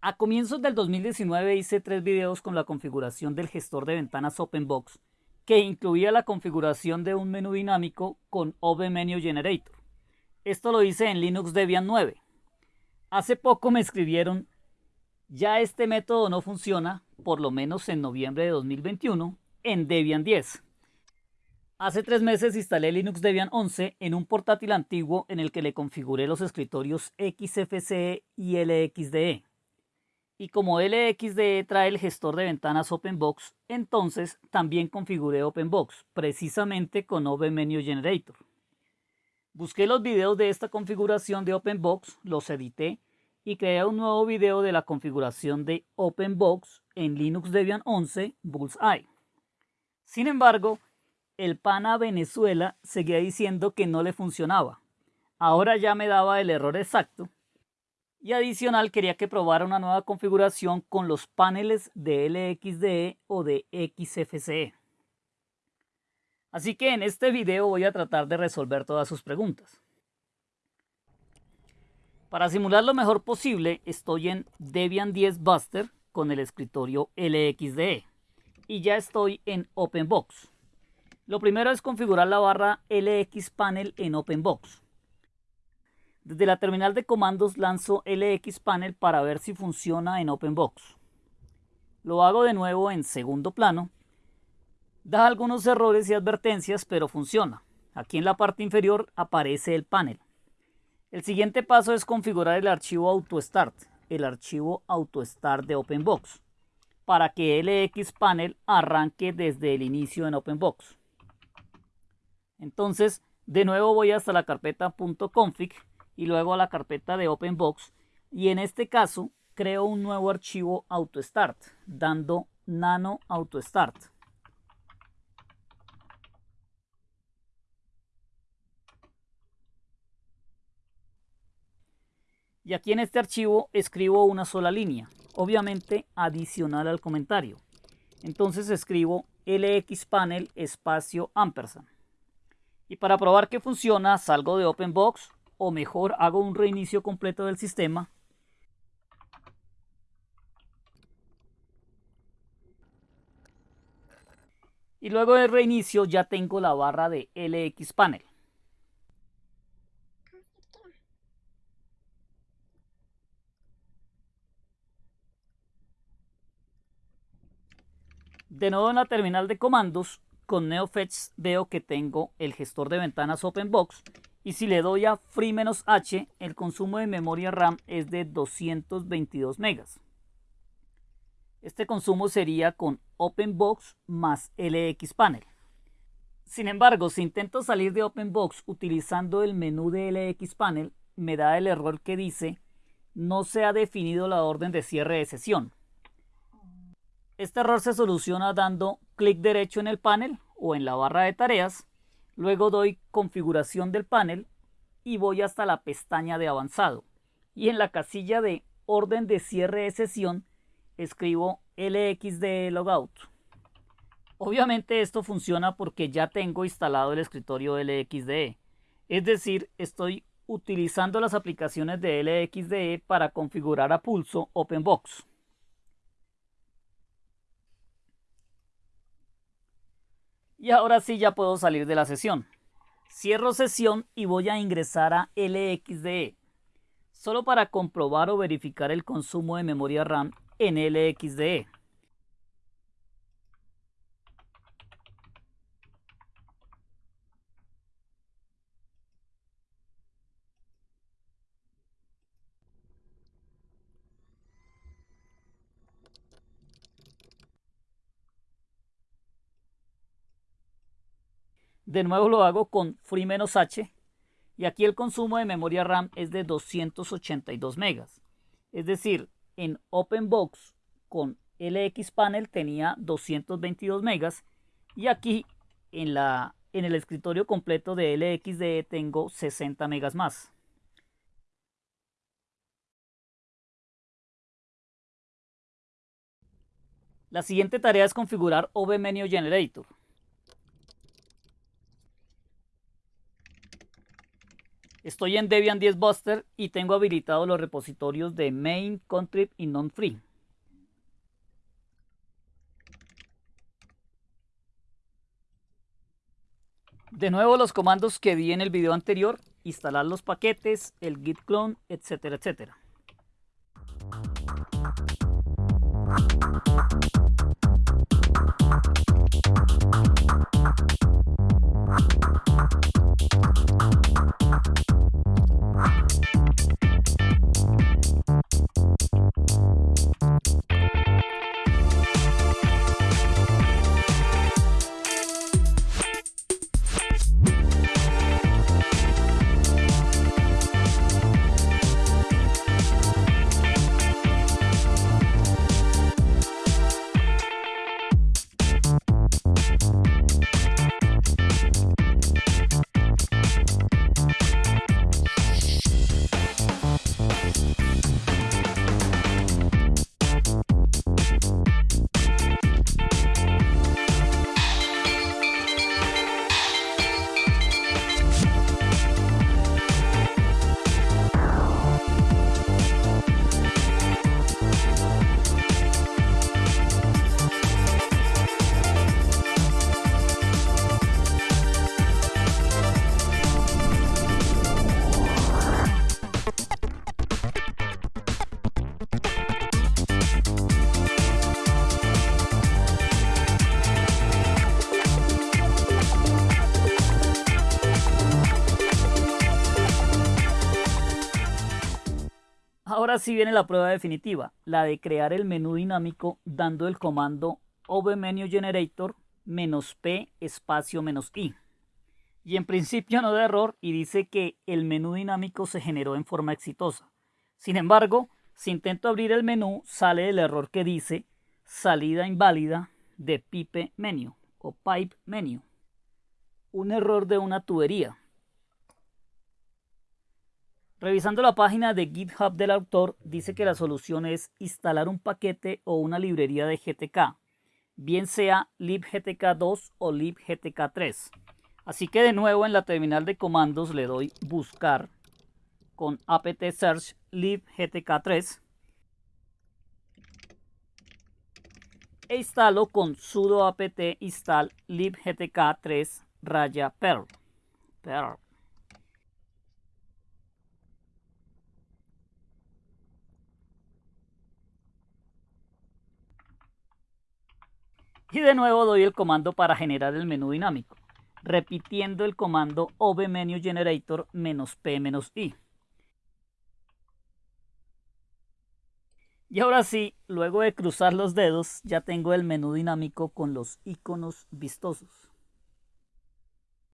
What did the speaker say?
A comienzos del 2019 hice tres videos con la configuración del gestor de ventanas OpenBox que incluía la configuración de un menú dinámico con OpenMenu Generator. Esto lo hice en Linux Debian 9. Hace poco me escribieron, ya este método no funciona, por lo menos en noviembre de 2021, en Debian 10. Hace tres meses instalé Linux Debian 11 en un portátil antiguo en el que le configuré los escritorios XFCE y LXDE y como LXDE trae el gestor de ventanas OpenBox, entonces también configuré OpenBox, precisamente con OpenMenu Generator. Busqué los videos de esta configuración de OpenBox, los edité y creé un nuevo video de la configuración de OpenBox en Linux Debian 11 Bullseye. Sin embargo, el PANA Venezuela seguía diciendo que no le funcionaba. Ahora ya me daba el error exacto y adicional quería que probara una nueva configuración con los paneles de LXDE o de XFCE. Así que en este video voy a tratar de resolver todas sus preguntas. Para simular lo mejor posible estoy en Debian 10 Buster con el escritorio LXDE y ya estoy en OpenBox. Lo primero es configurar la barra LX Panel en OpenBox. Desde la terminal de comandos lanzo LX Panel para ver si funciona en OpenBox. Lo hago de nuevo en segundo plano. Da algunos errores y advertencias, pero funciona. Aquí en la parte inferior aparece el panel. El siguiente paso es configurar el archivo AutoStart, el archivo AutoStart de OpenBox, para que LX Panel arranque desde el inicio en OpenBox. Entonces, de nuevo voy hasta la carpeta .config y luego a la carpeta de OpenBox y en este caso creo un nuevo archivo AutoStart dando nano AutoStart. Y aquí en este archivo escribo una sola línea, obviamente adicional al comentario. Entonces escribo lxpanel espacio ampersand. Y para probar que funciona salgo de OpenBox o mejor hago un reinicio completo del sistema y luego del reinicio ya tengo la barra de LX Panel. De nuevo en la terminal de comandos, con NeoFetch veo que tengo el gestor de ventanas OpenBox y si le doy a Free-H, el consumo de memoria RAM es de 222 megas. Este consumo sería con OpenBox más LX Panel. Sin embargo, si intento salir de OpenBox utilizando el menú de LX Panel, me da el error que dice no se ha definido la orden de cierre de sesión. Este error se soluciona dando clic derecho en el panel o en la barra de tareas Luego doy configuración del panel y voy hasta la pestaña de avanzado. Y en la casilla de orden de cierre de sesión escribo LXD logout. Obviamente esto funciona porque ya tengo instalado el escritorio LXDE. Es decir, estoy utilizando las aplicaciones de LXDE para configurar a pulso OpenBox. Y ahora sí ya puedo salir de la sesión. Cierro sesión y voy a ingresar a LXDE, solo para comprobar o verificar el consumo de memoria RAM en LXDE. De nuevo lo hago con Free-H y aquí el consumo de memoria RAM es de 282 megas. Es decir, en OpenBox con LX Panel tenía 222 megas y aquí en, la, en el escritorio completo de LXDE tengo 60 megas más. La siguiente tarea es configurar OBMenu Generator. Estoy en Debian 10 Buster y tengo habilitados los repositorios de main, contrib y non-free. De nuevo los comandos que vi en el video anterior, instalar los paquetes, el git clone, etcétera, etcétera. Ahora sí viene la prueba definitiva, la de crear el menú dinámico dando el comando ovMenuGenerator menos p espacio menos i. Y en principio no da error y dice que el menú dinámico se generó en forma exitosa. Sin embargo, si intento abrir el menú, sale el error que dice salida inválida de pipe menu o pipe menu. Un error de una tubería. Revisando la página de GitHub del autor, dice que la solución es instalar un paquete o una librería de GTK, bien sea libgtk2 o libgtk3. Así que de nuevo en la terminal de comandos le doy buscar con apt search libgtk3 e instalo con sudo apt install libgtk3 raya perl. perl. Y de nuevo doy el comando para generar el menú dinámico, repitiendo el comando ovMenuGenerator "-p "-i". Y ahora sí, luego de cruzar los dedos, ya tengo el menú dinámico con los iconos vistosos.